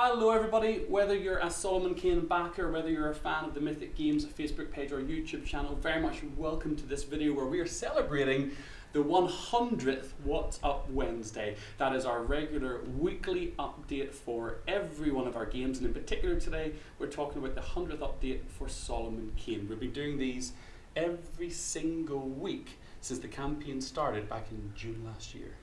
Hello everybody, whether you're a Solomon Kane backer, whether you're a fan of the Mythic Games Facebook page or YouTube channel, very much welcome to this video where we are celebrating the 100th What's Up Wednesday. That is our regular weekly update for every one of our games and in particular today we're talking about the 100th update for Solomon Kane. We've been doing these every single week since the campaign started back in June last year.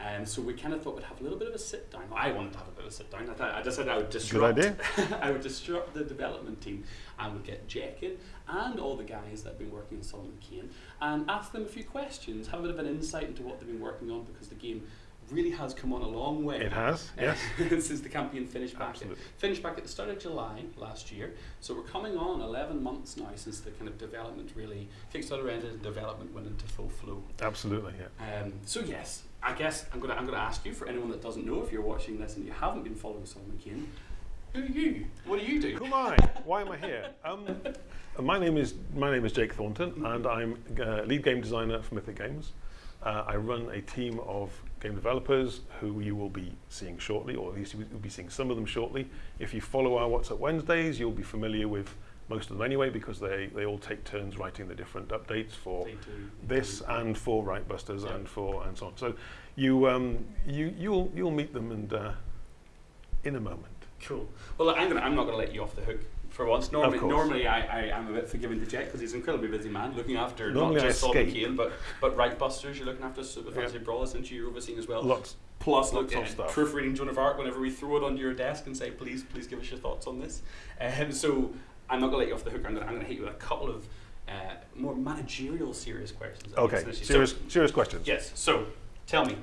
Um, so we kind of thought we'd have a little bit of a sit down. I wanted to have a bit of a sit down. I, thought, I decided I would disrupt. Good idea. I would disrupt the development team and would get Jack in and all the guys that have been working on Solomon Kane and ask them a few questions, have a bit of an insight into what they've been working on because the game really has come on a long way. It has, yes. since the campaign finished back at, finished back at the start of July last year. So we're coming on 11 months now since the kind of development really Kickstarter ended and development went into full flow. Absolutely, yeah. Um, so yes, I guess I'm gonna I'm gonna ask you for anyone that doesn't know if you're watching this and you haven't been following Solomon Kane, who are you? What do you do? Who am I? Why am I here? Um, my name is my name is Jake Thornton, and I'm uh, lead game designer for Mythic Games. Uh, I run a team of game developers who you will be seeing shortly, or at least you'll be seeing some of them shortly. If you follow our What's Up Wednesdays, you'll be familiar with most of them anyway, because they, they all take turns writing the different updates for this and for Reichbusters yeah. and for and so on. So you um, you you'll you'll meet them and uh, in a moment. Cool. Well, I'm gonna I'm not gonna let you off the hook for once. Normally, normally I, I am a bit forgiving to Jack because he's an incredibly busy man, looking after normally not just Solomon Kane, but but Reichbusters. You're looking after Super Fantasy yeah. Brawlers, and you're overseeing as well. Lots. Plus, look, of stuff. proofreading Joan of Arc whenever we throw it onto your desk and say, please, please give us your thoughts on this. Um, so I'm not going to let you off the hook. I'm going to hit you with a couple of uh, more managerial, serious questions. Okay, serious, so, serious questions. Yes. So, tell me,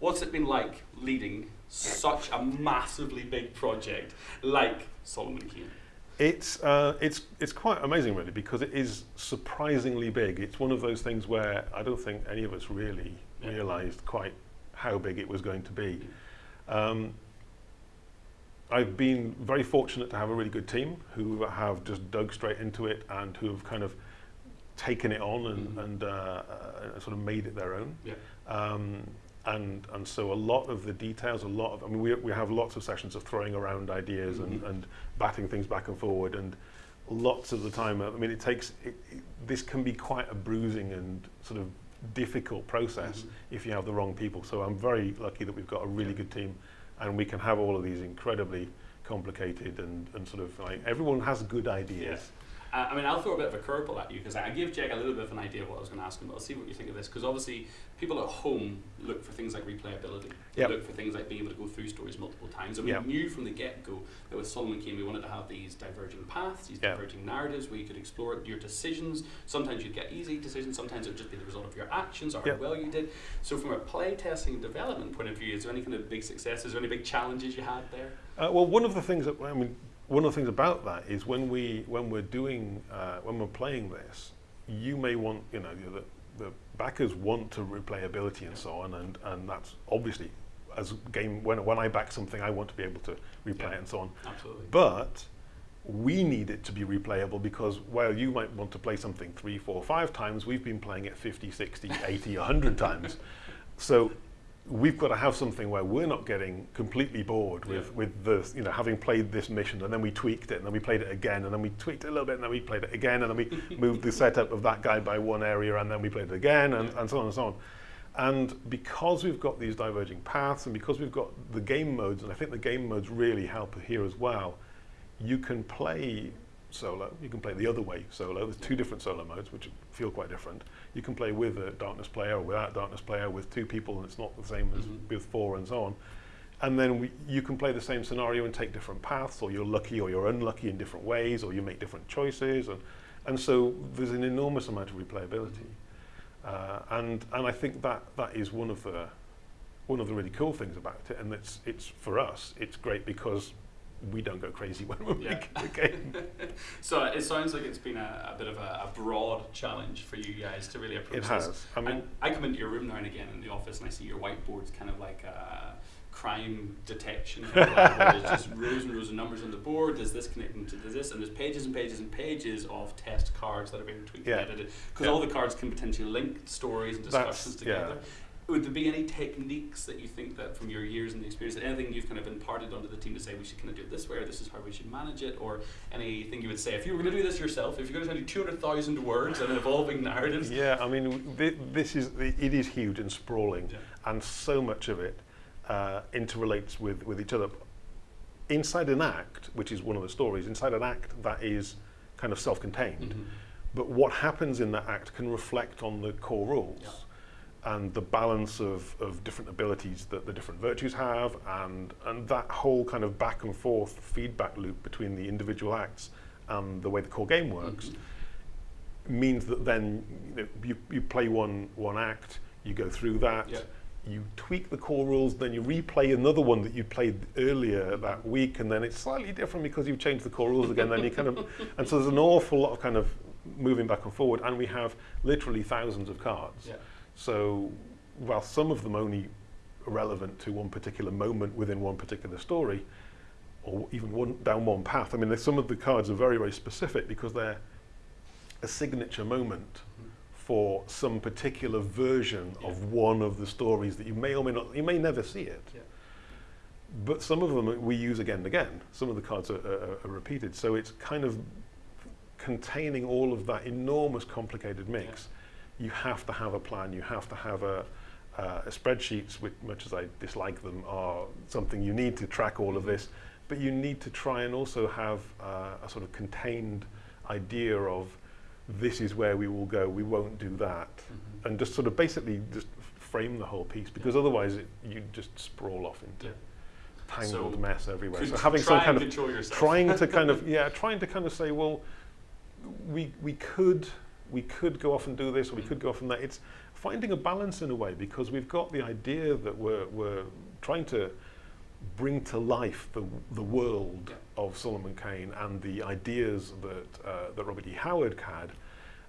what's it been like leading such a massively big project like Solomon Kane? It's, uh, it's, it's quite amazing really because it is surprisingly big. It's one of those things where I don't think any of us really yeah. realized quite how big it was going to be. Um, I've been very fortunate to have a really good team who have just dug straight into it and who have kind of taken it on and, mm -hmm. and uh, uh, sort of made it their own. Yeah. Um, and and so a lot of the details, a lot of I mean we we have lots of sessions of throwing around ideas mm -hmm. and mm-hmm. and batting things back and forward and lots of the time I mean it takes it, it, this can be quite a bruising and sort of difficult process mm -hmm. if you have the wrong people. So I'm very lucky that we've got a really yeah. good team and we can have all of these incredibly complicated and, and sort of like everyone has good ideas. Yeah. Uh, I mean, I'll throw a bit of a curveball at you because I gave Jake a little bit of an idea of what I was going to ask him, but I'll see what you think of this because obviously people at home look for things like replayability. Yep. They look for things like being able to go through stories multiple times. And yep. we knew from the get-go that with Solomon Kane we wanted to have these diverging paths, these yep. diverging narratives where you could explore your decisions. Sometimes you'd get easy decisions, sometimes it would just be the result of your actions or how well you did. So from a play testing and development point of view, is there any kind of big successes or any big challenges you had there? Uh, well, one of the things that, I mean, one of the things about that is when we when we're doing uh, when we're playing this, you may want you know the, the backers want to replayability and so on, and and that's obviously as game when when I back something, I want to be able to replay yeah, it and so on. Absolutely. But we need it to be replayable because while you might want to play something three, four, five times, we've been playing it 50, 60, 80, 100 times. So we've got to have something where we're not getting completely bored with, yeah. with the, you know, having played this mission and then we tweaked it and then we played it again and then we tweaked it a little bit and then we played it again and then we moved the setup of that guy by one area and then we played it again and, and so on and so on. And because we've got these diverging paths and because we've got the game modes, and I think the game modes really help here as well, you can play solo. You can play the other way solo. There's two different solo modes, which feel quite different. You can play with a darkness player or without darkness player with two people, and it's not the same as mm -hmm. with four and so on. And then we, you can play the same scenario and take different paths, or you're lucky or you're unlucky in different ways, or you make different choices. And, and so there's an enormous amount of replayability. Uh, and, and I think that, that is one of the one of the really cool things about it, and it's, it's for us, it's great because we don't go crazy when we're yeah. making the game. so it sounds like it's been a, a bit of a, a, broad challenge for you guys to really approach it has. This. I mean, and I come into your room now and again in the office and I see your whiteboards kind of like a crime detection. there's just rows and rows of numbers on the board. Does this connect into this? And there's pages and pages and pages of test cards that are being tweaked yeah. and edited because yeah. all the cards can potentially link stories and discussions That's, together. Yeah would there be any techniques that you think that from your years and the experience, anything you've kind of imparted onto the team to say we should kind of do it this way or this is how we should manage it, or anything you would say if you were going to do this yourself, if you're going to do 200,000 words and evolving narratives? Yeah, I mean, thi- this is it is huge and sprawling, Yeah. and so much of it uh, interrelates with with each other. Inside an act, which is one of the stories, inside an act that is kind of self-contained, Mhm. but what happens in that act can reflect on the core rules. Yeah. And the balance of, of different abilities that the different virtues have and, and that whole kind of back and forth feedback loop between the individual acts and the way the core game works Mhm. means that then you, know, you, you play one, one act, you go through that, Yeah. you tweak the core rules, then you replay another one that you played earlier that week, and then it's slightly different because you've changed the core rules again. then you kind of, and so there's an awful lot of kind of moving back and forward, and we have literally thousands of cards. Yeah. So while some of them only relevant to one particular moment within one particular story, or even one down one path, I mean, some of the cards are very, very specific because they're a signature moment for some particular version Yeah. of one of the stories that you may or may not, you may never see it. Yeah. But some of them we use again and again. Some of the cards are, are, are repeated. So it's kind of containing all of that enormous complicated mix. You have to have a plan. You have to have a, uh, spreadsheets, which much as I dislike them, are something you need to track all of this. But you need to try and also have uh, a sort of contained idea of this is where we will go. We won't do that, Mhm. and just sort of basically just frame the whole piece because otherwise it, you just sprawl off into Yeah. tangled So mess everywhere. So having some kind of yourself. trying to kind of yeah, trying to kind of say, well, we we could we could go off and do this, or we Mm. could go off and that. It's finding a balance in a way because we've got the idea that we're we're trying to bring to life the the world of Solomon Kane and the ideas that uh, that Robert E. Howard had,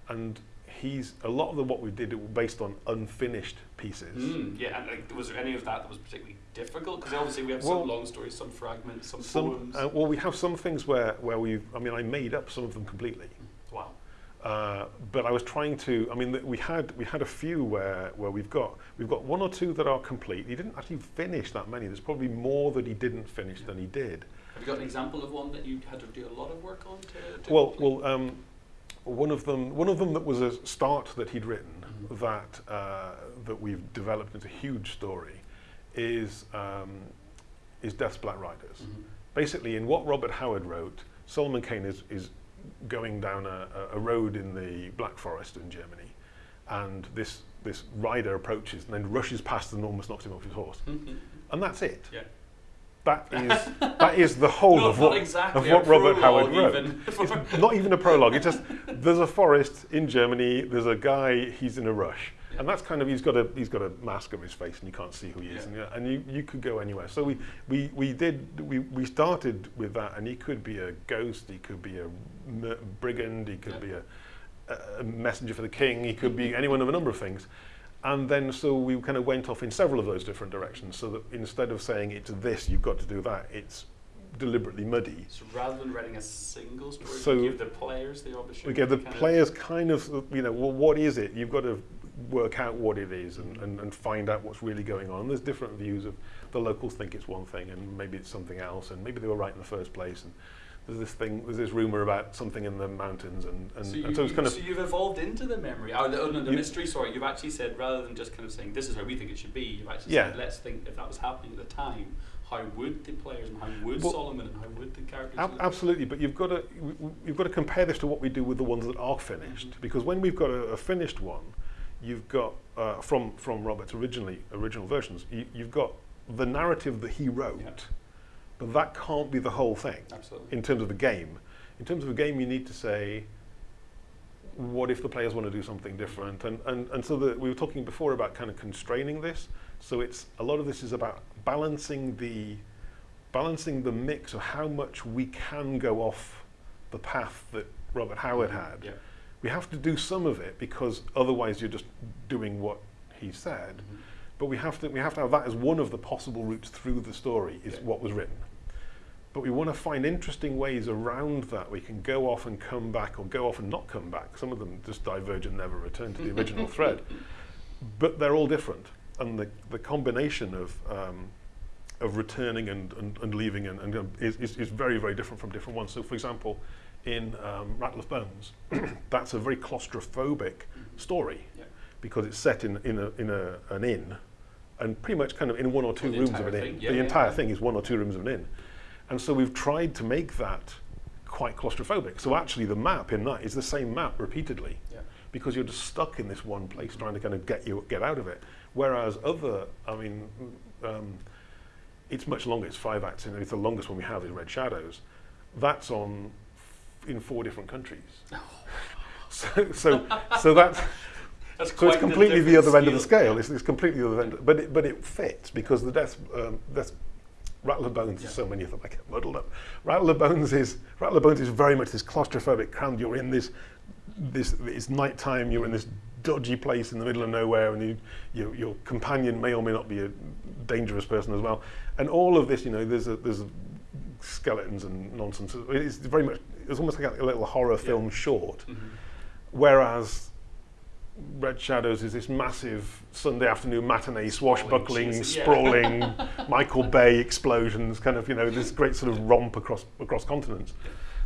and he's a lot of the what we did were based on unfinished pieces. Mm, yeah, and like, was there any of that that was particularly difficult? Because obviously we have Well, some long stories, some fragments, some, Some, poems. uh, well, we have some things where, where we've, I mean, I made up some of them completely. Uh, but I was trying to. I mean, we had we had a few where where we've got we've got one or two that are complete. He didn't actually finish that many. There's probably more that he didn't finish than he did. Have you got an example of one that you had to do a lot of work on to? to Well, complete? well, um, one of them one of them that was a start that he'd written Mhm. that uh, that we've developed into a huge story is um, is Death's Black Riders. Mhm. basically in what Robert Howard wrote, Solomon Kane is, is going down a, a- road in the Black Forest in Germany, and this this rider approaches and then rushes past and almost knocks him off his horse, Mhm. and that's it. Yeah. That is that is the whole of what exactly of what Robert Howard wrote. it's not even a prologue. It's just there's a forest in Germany. There's a guy. He's in a rush, Yeah. and that's kind of he's got a he's got a mask over his face, and you can't see who he is. Yeah. And, and you, you could go anywhere. So we, we we did we, we started with that, and he could be a ghost. He could be a brigand. He could be a, a messenger for the king. He could be mm-hmm. anyone of a number of things. And then so we kind of went off in several of those different directions. So that instead of saying it's this, you've got to do that. It's deliberately muddy. so rather than writing a single story, So- we give the players the opportunity. We give the kind of- players kind of, you know, well, what is it? You've got to work out what it is and, and, and find out what's really going on. And There's different views of the locals think it's one thing and maybe it's something else and maybe they were right in the first place. And there's this thing, there's this rumor about something in the mountains and, and, so, you, and so it's kind of, so you've evolved into the memory, oh, the, oh, no, the You- mystery. Sorry, you've actually said rather than just kind of saying this is how we think it should be. You've actually Yeah. said let's think if that was happening at the time, how would the players and how would Well, Solomon and how would the characters? Ab- absolutely, but you've got to you've got to compare this to what we do with the ones that are finished. Mhm. Because when we've got a, a finished one, you've got uh, from from Robert's originally original versions, you, you've got the narrative that he wrote, Yeah. but that can't be the whole thing Absolutely. in terms of the game. In terms of a game, you need to say, what if the players want to do something different? And, and, and so the, we were talking before about kind of constraining this. So it's a lot of this is about balancing the balancing the mix of how much we can go off the path that Robert Howard had. Yeah. We have to do some of it because otherwise you're just doing what he said. Mhm. But we have to we have to have that as one of the possible routes through the story is Yeah. what was written. But we want to find interesting ways around that. We can go off and come back, or go off and not come back. Some of them just diverge and never return to the original thread. But they're all different. and the, the combination of um, of returning and, and, and leaving and, and is, is, is very very different from different ones. So, for example, in um, Rattle of Bones, that's a very claustrophobic story Yeah. because it's set in in a, in a, an inn, and pretty much kind of in one or two rooms of an thing, inn. yeah, the yeah, entire thing is one or two rooms of an inn, and so we've tried to make that quite claustrophobic. So actually, the map in that is the same map repeatedly Yeah. because you're just stuck in this one place trying to kind of get you get out of it. Whereas other, I mean, um, it's much longer. It's five acts, and it's the longest one we have is Red Shadows. That's on in four different countries. so, so, so that's That's so it's completely the other end of the scale. scale. It's, it's completely the other end, but it, but it fits because the death, um, death Rattle of Bones. Yeah. is so many of them. I get muddled up. Rattle of Bones is Rattle of Bones is very much this claustrophobic crammed. You're in this this it's nighttime. You're in this dodgy place in the middle of nowhere, and you, you, your companion may or may not be a dangerous person as well. And all of this, you know, there's a, there's skeletons and nonsense. It's very much it's almost like a little horror film short. Mhm. Whereas Red Shadows is this massive Sunday afternoon matinee, swashbuckling, cheesy, yeah. sprawling, Michael Bay explosions, kind of, you know, this great sort of romp across across continents.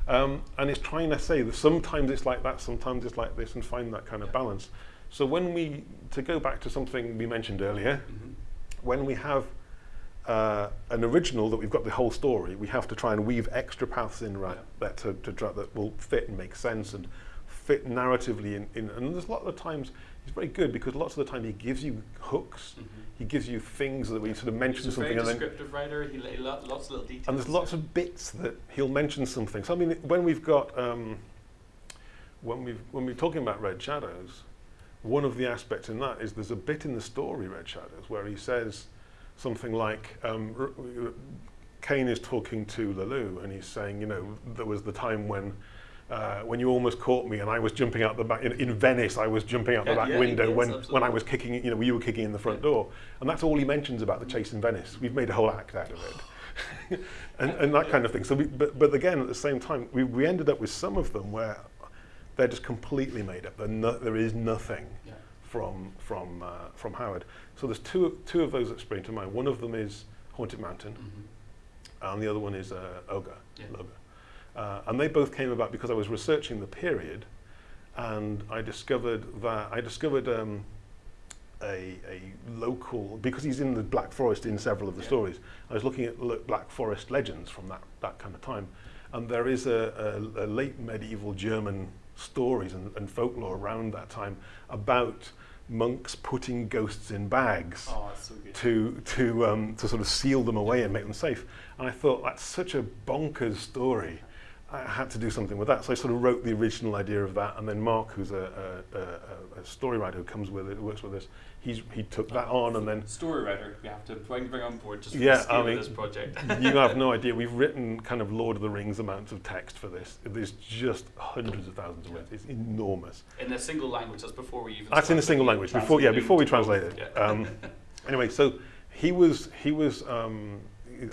Um, and it's trying to say that sometimes it's like that, sometimes it's like this, and find that kind of Yeah. balance. So when we, to go back to something we mentioned earlier, Mhm. when we have uh, an original that we've got the whole story, we have to try and weave extra paths in right that to, to try, that will fit and make sense and fit narratively in, in. And there's a lot of times he's very good because lots of the time he gives you hooks, Mhm. he gives you things that we sort of mention He's a something very and then descriptive writer. He lay lo- lots of little details. and there's lots of bits that he'll mention something. So I mean, when we've got um, when we when we're talking about Red Shadows, one of the aspects in that is there's a bit in the story Red Shadows where he says something like um, Kane is talking to Le Loup and he's saying, you know, there was the time when. Uh, when you almost caught me, and I was jumping out the back in, in Venice, I was jumping out the back yeah, window yes, when, when I was kicking, you know, you were kicking in the front Yeah. door, and that's all he mentions about the chase in Venice. We've made a whole act out of it. and, and that kind of thing. So, we, but, but again, at the same time, we, we ended up with some of them where they're just completely made up. No, there is nothing Yeah. from from uh, from Howard. So there's two two of those that spring to mind. One of them is Haunted Mountain, Mhm. and the other one is uh, Ogre. Yeah. Uh, and they both came about because I was researching the period, and I discovered that I discovered um, a, a local because he's in the Black Forest in several of the Yeah. stories. I was looking at lo- Black Forest legends from that that kind of time, and there is a, a, a late medieval German stories and, and folklore around that time about monks putting ghosts in bags oh, so to, to, um, to sort of seal them away and make them safe. And I thought, that's such a bonkers story. I had to do something with that. So I sort of wrote the original idea of that. And then Mark, who's a, a, a, a story writer who comes with it, who works with us, he's he took that on, and then Story writer, we have to bring, bring on board just for Yeah, the scale I mean- of this project. you have no idea. We've written kind of Lord of the Rings amounts of text for this. There's just hundreds of thousands of words. It's enormous. in a single language, that's before we even. That's in a single language. Before, yeah, before we translate it. Yeah. Um, anyway, so he was he was. Um,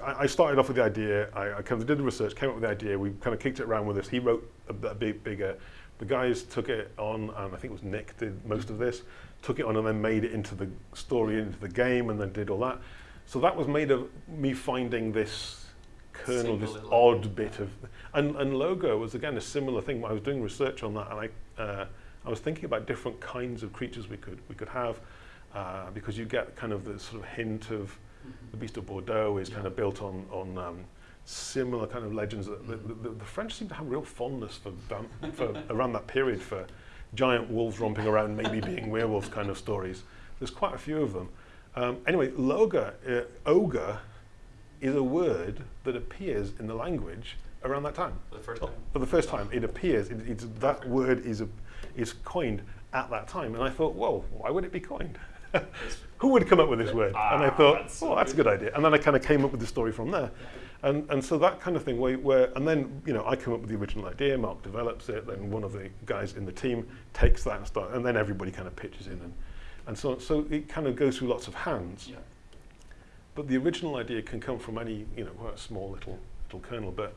I, I started off with the idea. I, I kind of did the research, came up with the idea. We kind of kicked it around with this. He wrote a, a big bigger. The guys took it on, and I think it was Nick did most of this. took it on and then made it into the story, into the game, and then did all that. So that was made of me finding this kernel, Single this odd bit of, and, and logo was again a similar thing. I was doing research on that, and I, uh, I was thinking about different kinds of creatures we could we could have, uh, because you get kind of the sort of hint of mm -hmm. the Beast of Bordeaux is yeah. kind of built on on um, similar kind of legends. that the, the, the, French seem to have real fondness for, um, for around that period for giant wolves romping around, maybe being werewolves kind of stories. There's quite a few of them. Um, anyway, loga, uh, ogre, is a word that appears in the language around that time. For the first time. For the first time, it appears. It, it's, that word is a, is coined at that time, and I thought, whoa, why would it be coined? Who would come up with this word? and I Ah, thought, that's so oh, that's a good idea. And then I kind of came up with the story from there. And, and so that kind of thing, where, where, and then, you know, I come up with the original idea, Mark develops it, then one of the guys in the team takes that and start, and then everybody kind of pitches in and, and so. So it kind of goes through lots of hands. Yeah. But the original idea can come from any, you know, quite a small little, little kernel. But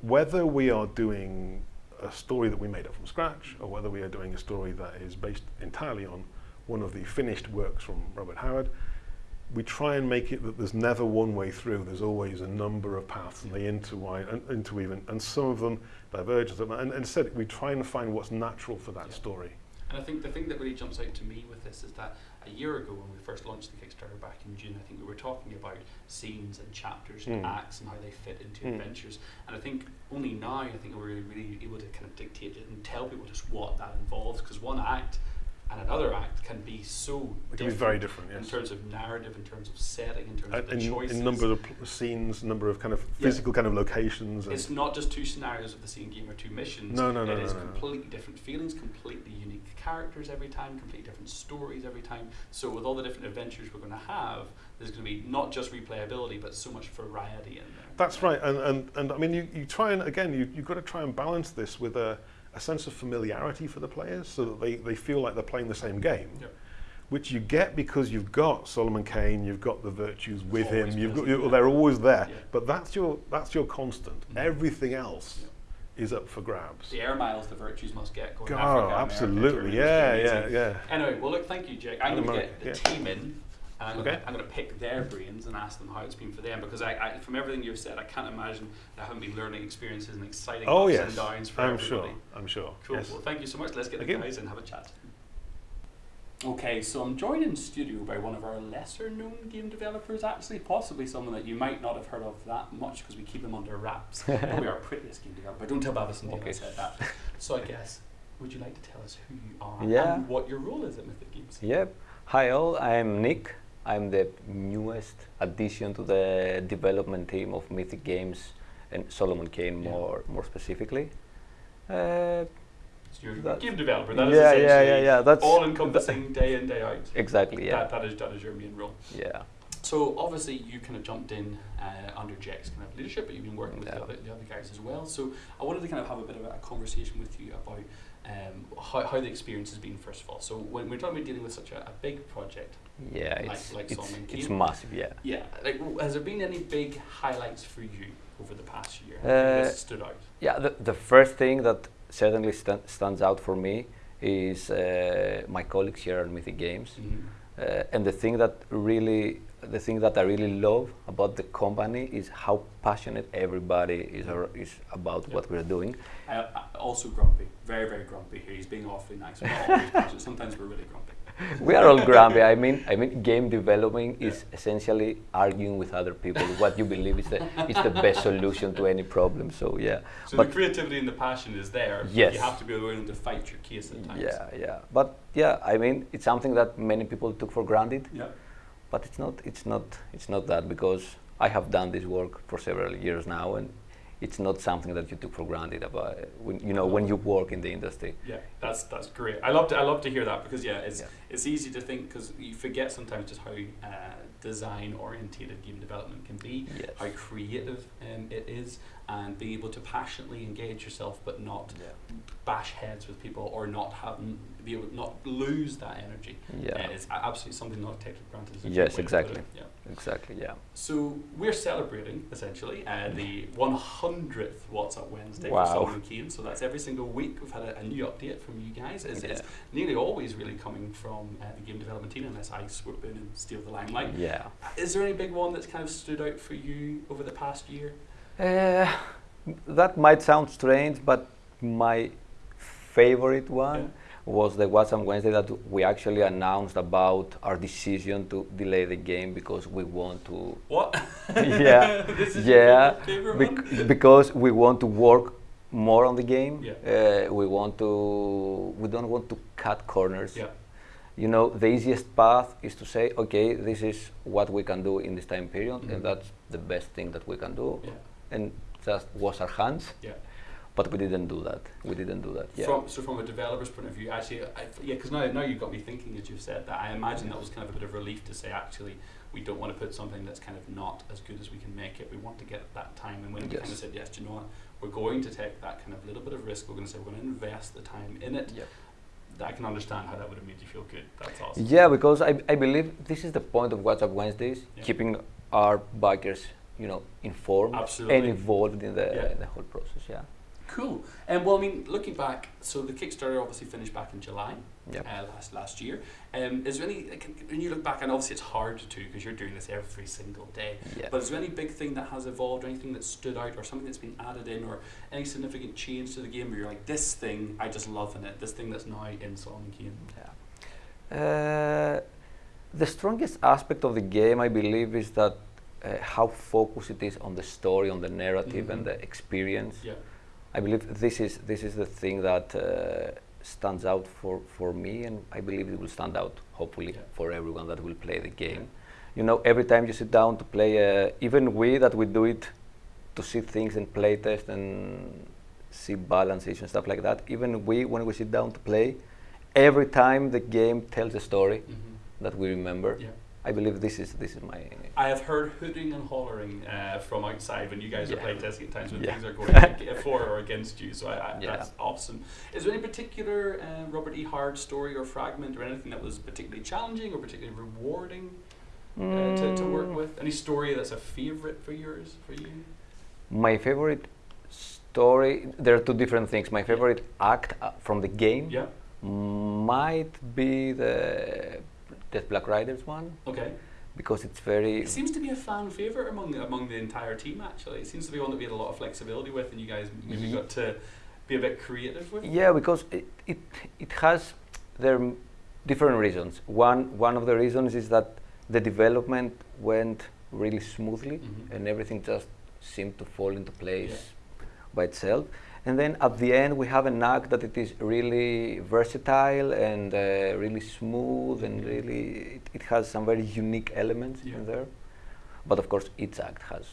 whether we are doing a story that we made up from scratch, or whether we are doing a story that is based entirely on one of the finished works from Robert Howard, we try and make it that there's never one way through. There's always a number of paths, and they intertwine, and, interweave, and, and some of them diverge. And, and instead, we try and find what's natural for that Yeah. story. And I think the thing that really jumps out to me with this is that a year ago when we first launched the Kickstarter back in June, I think we were talking about scenes and chapters and Mm. acts and how they fit into Mm. adventures. And I think only now I think we're really, really able to kind of dictate it and tell people just what that involves because one act and another act can be so It can be very different, yes. in terms of narrative, in terms of setting, in terms Uh, of the in, choices. in number of scenes, number of kind of Yeah. physical kind of locations. It's not just two scenarios of the same game or two missions. No, no, no, It no, is no, no. completely different feelings, completely unique characters every time, completely different stories every time. So with all the different adventures we're going to have, there's going to be not just replayability, but so much variety in there. That's right, and, and, and I mean, you, you try and, again, you, you've got to try and balance this with a, a sense of familiarity for the players so that they, they feel like they're playing the same game, Yep. which you get because you've got Solomon Kane, you've got the virtues with him, you've got, present, you, they're always there, Yeah. but that's your, that's your constant. Mhm. Everything else Yeah. is up for grabs. The air miles the virtues must get going. Oh, Africa, absolutely, Germany, yeah, yeah, yeah. Anyway, well, look, thank you, Jake. I'm going to get the yeah. team in. And I'm Okay. gonna- I'm going to pick their brains and ask them how it's been for them because I, I, from everything you've said, I can't imagine there haven't been learning experiences and exciting Oh ups yes, and downs for I'm everybody. sure, I'm sure. Cool. Yes. Well, thank you so much. Let's get Thank the you. guys and have a chat. Okay, so I'm joined in studio by one of our lesser known game developers, actually, possibly someone that you might not have heard of that much because we keep him under wraps. Probably our prettiest game developer. Don't tell Babis and Dale I Okay. said that. So I guess, would you like to tell us who you are Yeah. and what your role is at Mythic Games? Yep. Hi all, I'm Nick. I'm the newest addition to the development team of Mythic Games and Solomon Kane Yeah. more more specifically. Uh, So That- game developer. That is yeah, yeah, yeah, yeah. That's all encompassing day in, day out. exactly. Yeah. That, that, is, that is your main role. yeah. So obviously you kind of jumped in uh, under Jack's kind of leadership, but you've been working with the, other, the other guys as well. So I wanted to kind of have a bit of a conversation with you about um, how, how the experience has been first of all. So when we're talking about dealing with such a, a big project, Yeah. It's like it's, Solomon it's massive. Yeah. yeah, like has there been any big highlights for you over the past year? Uh, that stood out. Yeah. The the first thing that certainly sta- stands out for me is uh, my colleagues here at Mythic Games. Mhm. Uh, and the thing that really, the thing that I really love about the company is how passionate everybody is, is about Yeah. what we're doing. I, also grumpy, very very grumpy here. He's being awfully nice. We're not always passionate. Sometimes we're really grumpy. We are all grumpy. I mean, I mean, game developing is essentially arguing with other people what you believe is the is the best solution to any problem. So yeah, So But- the creativity and the passion is there. Yes. You have to be willing to fight your case at times. yeah, yeah. But yeah, I mean, it's something that many people took for granted. Yeah. but it's not it's not it's not that because I have done this work for several years now and it's not something that you took for granted about when you know when you work in the industry Yeah, that's that's great. I love to I love to hear that because yeah, it's Yeah. it's easy to think because you forget sometimes just how uh, design orientated game development can be, yes how creative um, it is, and being able to passionately engage yourself but not bash heads with people or not have be able not lose that energy. yeah Uh, it's absolutely something not taken for granted. is Yes, way to put exactly. Yeah. exactly yeah So we're celebrating essentially uh, the 100th What's Up Wednesday Wow. for Solomon Kane. So that's every single week we've had a, a new update from you guys. It's, it's nearly always really coming from uh, the game development team unless I swoop in and steal the limelight. yeah Is there any big one that's kind of stood out for you over the past year? Uh, that might sound strange but my favorite one Yeah. was the What's on Wednesday that we actually announced about our decision to delay the game because we want to What? Yeah. this is Yeah. favorite? Bec- because we want to work more on the game. Yeah. Uh, we want to. We don't want to cut corners. Yeah. You know, the easiest path is to say, okay, this is what we can do in this time period, Mhm. and that's the best thing that we can do, Yeah. And just wash our hands. Yeah. But we didn't do that. We didn't do that. Yeah. From, so from a developer's point of view, actually, I, yeah, because now, now you've got me thinking as you've said that. I imagine that was kind of a bit of relief to say, actually, we don't want to put something that's kind of not as good as we can make it. We want to get that time. And when we kind of said, yes, do you know what, we're going to take that kind of little bit of risk. We're going to say we're going to invest the time in it. Yep. That I can understand how that would have made you feel good. That's awesome. Yeah, because I, I believe this is the point of What's Up Wednesdays, Yeah. keeping our bikers, you know, informed Absolutely. and involved in the, Yeah. in the whole process. Yeah. Cool. And um, well, I mean, looking back, so the Kickstarter obviously finished back in July Yep. uh, last last year. Um, is there any when you look back, and obviously it's hard to because you're doing this every single day. Yeah. But is there any big thing that has evolved, or anything that stood out, or something that's been added in, or any significant change to the game where you're like, this thing I just love in it, this thing that's now in Solomon Kane? Uh, the strongest aspect of the game, I believe, is that uh, how focused it is on the story, on the narrative, and Mhm. the experience. Yeah. I believe this is this is the thing that uh, stands out for, for me, and I believe it will stand out, hopefully, Yeah. for everyone that will play the game. You know, every time you sit down to play, uh, even we that we do it to see things and play test and see balances and stuff like that. Even we, when we sit down to play, every time the game tells a story Mm-hmm. that we remember. I believe this is this is my I have heard hooting and hollering uh, from outside when you guys are Yeah. playing testing at times when Yeah. things are going for or against you. So I, I, Yeah. that's awesome. Is there any particular uh, Robert E. Howard story or fragment or anything that was particularly challenging or particularly rewarding uh, to, to work Mm, with? Any story that's a favorite for yours for you? My favorite story. There are two different things. My favorite act uh, from the game might be the Death Black Riders one Okay. because it's very It seems to be a fan favorite among among the entire team. Actually, it seems to be one that we had a lot of flexibility with, and you guys maybe Ye- got to be a bit creative with. Yeah, because it, it, it has there are different reasons. One one of the reasons is that the development went really smoothly Mhm. and everything just seemed to fall into place by itself. And then at the end we have an act that it is really versatile and uh, really smooth and really it, it has some very unique elements Yeah. in there. But of course each act has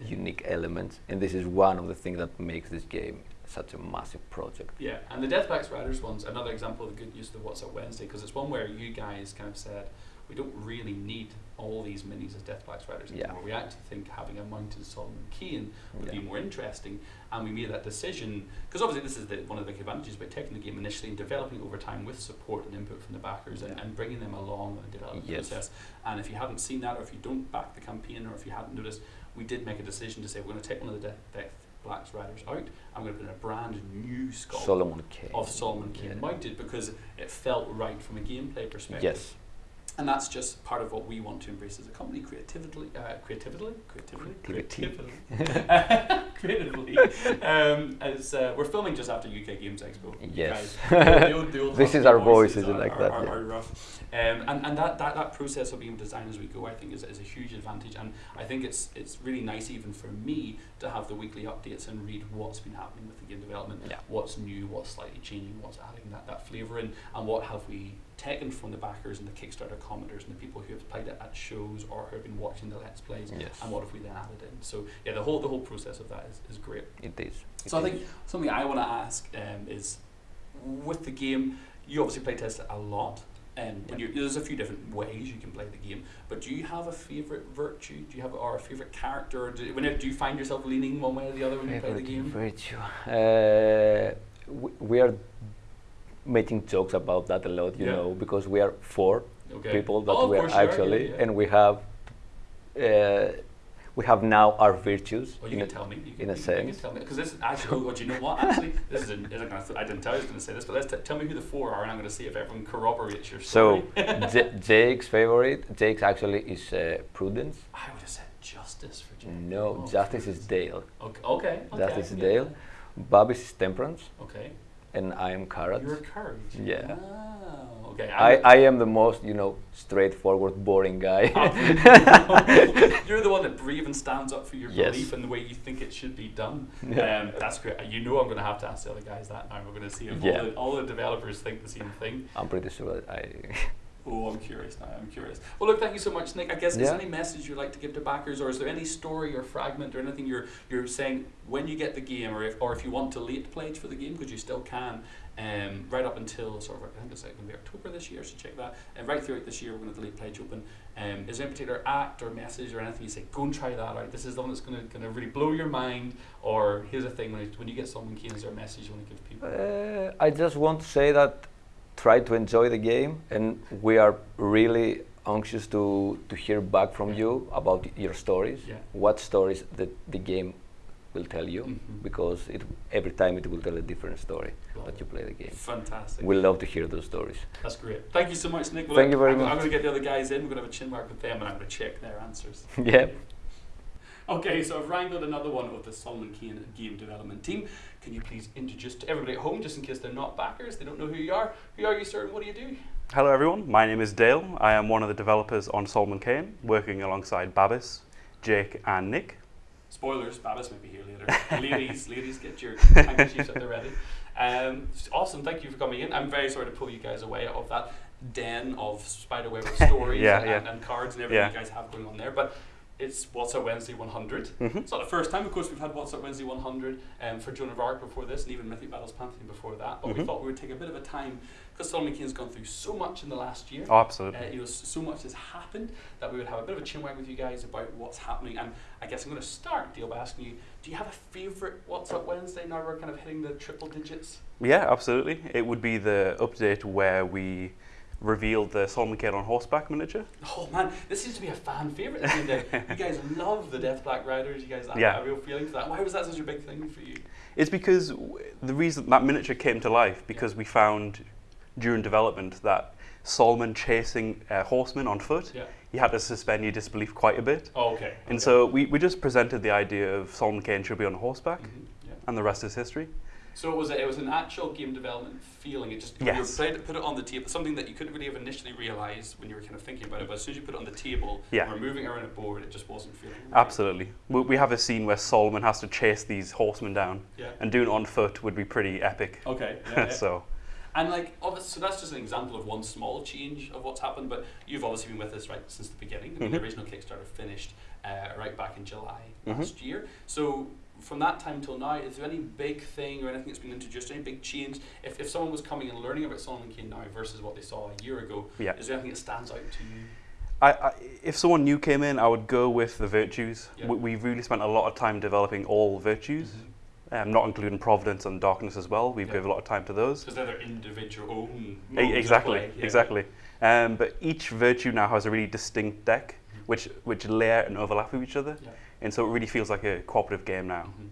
Yeah. unique elements and this is one of the things that makes this game such a massive project. Yeah, and the Death's Black Riders one's another example of the good use of the What's Up Wednesday because it's one where you guys kind of said we don't really need all these minis as Death's Black Riders Yeah. anymore. We actually think having a mounted Solomon Kane would be more interesting, and we made that decision because obviously this is the, one of the big advantages about taking the game initially and developing it over time with support and input from the backers and, Yeah. and bringing them along in the development Yes. process. And if you haven't seen that, or if you don't back the campaign, or if you hadn't noticed, we did make a decision to say we're going to take one of the Death, Death Blacks Riders out. I'm going to put in a brand new sculpt Solomon Kane. of Solomon Kane Yeah. mounted because it felt right from a gameplay perspective. Yes. And that's just part of what we want to embrace as a company, creatively, uh, creatively, creatively, Creativity. creatively, creatively. Um, as uh, we're filming just after UK Games Expo. You Yes. guys, the old- the old This is our voices are, like that, Are, yeah. are rough. Um, and and that, that, that process of being designed as we go, I think, is, is a huge advantage. And I think it's it's really nice, even for me, to have the weekly updates and read what's been happening with the game development Yeah. what's new, what's slightly changing, what's adding that, that flavour in, and what have we taken from the backers and the Kickstarter commenters and the people who have played it at shows or who have been watching the Let's Plays, Yes. and what have we then added in. So yeah, the whole the whole process of that is, is great. It is. It So I think something I want to ask um, is, with the game, you obviously play test it a lot. Um, you, there's a few different ways you can play the game, but do you have a favorite virtue? Do you have or a favorite character? Do, whenever, do you find yourself leaning one way or the other when you play the game? virtue. Uh, we, we are making jokes about that a lot, you Yeah. know, because we are four Okay. people that Oh, we are course you are, yeah, actually, yeah. and we have uh, we have now our virtues. Well, you can a- tell me. You in can, a you sense. can tell me because this is actually. Oh, do you know what? Actually, this is. Is gonna, I didn't tell you I was going to say this, but let's t- tell me who the four are, and I'm going to see if everyone corroborates your So story. J- Jake's favorite, Jake's actually is uh, Prudence. I would have said justice for Jake. No, Oh, Justice is Dale. Okay. Okay. okay Justice is yeah. Dale. Bobby's is Temperance, Okay. And I am Carrot. You're courage. Yeah. Ah, okay. I, I am the most, you know, straightforward, boring guy. You're the one that brave and stands up for your Yes. belief and the way you think it should be done. Yeah. Um, that's great. You know I'm going to have to ask the other guys that now. We're going to see if Yeah. all, the, all the developers think the same thing. I'm pretty sure that I. Oh, I'm curious now. I'm curious. Well, look, thank you so much, Nick. I guess is there any message you'd like to give to backers, or is there any story or fragment or anything you're you're saying when you get the game, or if or if you want to late pledge for the game, because you still can, um, right up until sort of I think it's like going to be October this year, so check that. And right throughout this year, we're going to late pledge open. Um, is there any particular act or message or anything you say? Go and try that out. This is the one that's going to going to really blow your mind. Or here's the thing: when it, when you get Solomon Kane, is there a message you want to give people? Uh, I just want to say that try to enjoy the game, and we are really anxious to, to hear back from you about your stories. Yeah. What stories that the game will tell you Mhm. because it every time it will tell a different story Love that you play the game. Fantastic. We love to hear those stories. That's great. Thank you so much, Nick. Well, Thank you very I'm, much. I'm going to get the other guys in. We're going to have a chin mark with them, and I'm going to check their answers. yeah. Okay, so I've wrangled another one of the Solomon Kane game development team. Can you please introduce to everybody at home, just in case they're not backers, they don't know who you are. Who are you, sir, and what do you do? Hello everyone, my name is Dale. I am one of the developers on Solomon Kane, working alongside Babis, Jake and Nick. Spoilers, Babis might be here later. ladies, ladies, get your handkerchiefs at the ready. Um, awesome, thank you for coming in. I'm very sorry to pull you guys away of that den of spiderweb stories Yeah, and, yeah. And, and cards and everything Yeah. you guys have going on there. But it's What's Up Wednesday 100. Mhm. It's not the first time, of course, we've had What's Up Wednesday 100 um, for Joan of Arc before this, and even Mythic Battles Pantheon before that. But we Mhm. thought we would take a bit of a time because Solomon Kane's gone through so much in the last year. Oh, absolutely. Uh, you know, so much has happened that we would have a bit of a chinwag with you guys about what's happening. And I guess I'm going to start, Dale, by asking you: Do you have a favourite What's Up Wednesday? Now we're kind of hitting the triple digits. Yeah, absolutely. It would be the update where we revealed the Solomon Kane on horseback miniature. Oh man, this seems to be a fan favourite. at the end of the day. you guys love the Death Black Riders. You guys have Yeah. a real feeling for that. Why was that such a big thing for you? It's because w- the reason that miniature came to life because we found during development that Solomon chasing uh, horsemen on foot, Yeah. you had to suspend your disbelief quite a bit. Oh, okay. And okay. so we, we just presented the idea of Solomon Kane should be on horseback, Mhm, yeah. and the rest is history. So it was a, it was an actual game development feeling. It just Yes. you put it on the table, something that you couldn't really have initially realised when you were kind of thinking about it. But as soon as you put it on the table, Yeah. we're moving around a board, it just wasn't feeling. right. Absolutely. We, we have a scene where Solomon has to chase these horsemen down, Yeah. and doing it on foot would be pretty epic. Okay. Yeah, so, And like, so that's just an example of one small change of what's happened. But you've obviously been with us right since the beginning. I mean, the Mhm. original Kickstarter finished uh, right back in July Mhm. last year. So from that time till now, is there any big thing or anything that's been introduced? Any big change? If, if someone was coming and learning about Solomon Kane now versus what they saw a year ago, yeah. is there anything that stands out to you? I, I, if someone new came in, I would go with the virtues. Yeah. We, we've really spent a lot of time developing all virtues, Mm-hmm. um, not including providence and darkness as well. We've Yeah. given a lot of time to those. Because they're their individual own. E- exactly, yeah. exactly. Um, but each virtue now has a really distinct deck, Mhm. which which layer and overlap with each other, Yeah. And so it really feels like a cooperative game now. Mhm.